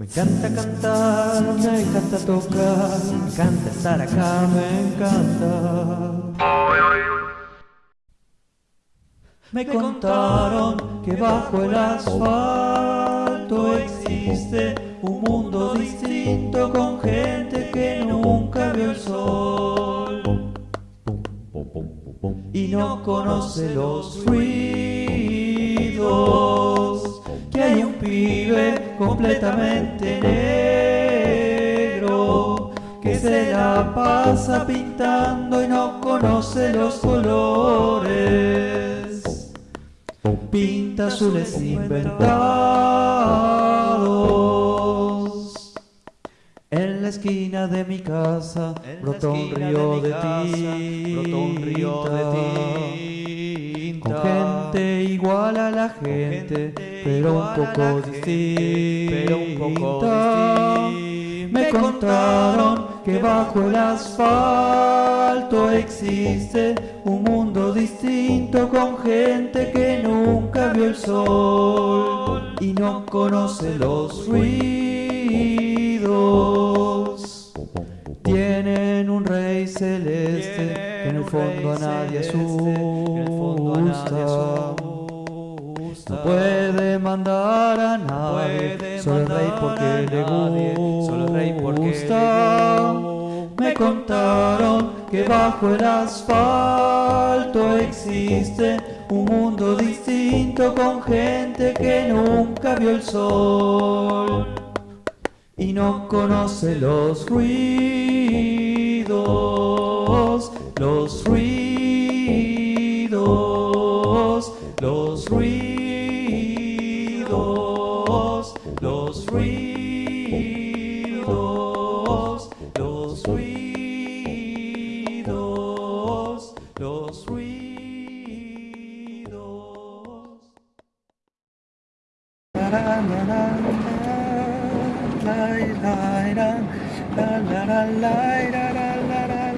Me encanta cantar, me encanta tocar, me encanta estar acá, me encanta. Me contaron que bajo el asfalto existe un mundo distinto con gente que nunca vio el sol y no conoce los ruidos completamente negro que se la pasa pintando y no conoce los colores. Pinta azules inventados. En la esquina de mi casa brotó un río de tinta. Con gente igual a la gente pero un poco distinta me contaron que bajo el asfalto existe un mundo distinto con gente que nunca vio el sol y no conoce los ruidos. Tienen un rey celeste que en el fondo a nadie asusta. No puede mandar a nadie, solo el rey porque le gusta. Me contaron que bajo el asfalto existe un mundo distinto con gente que nunca vio el sol y no conoce los ruidos, los ruidos, los ruidos. la la la la la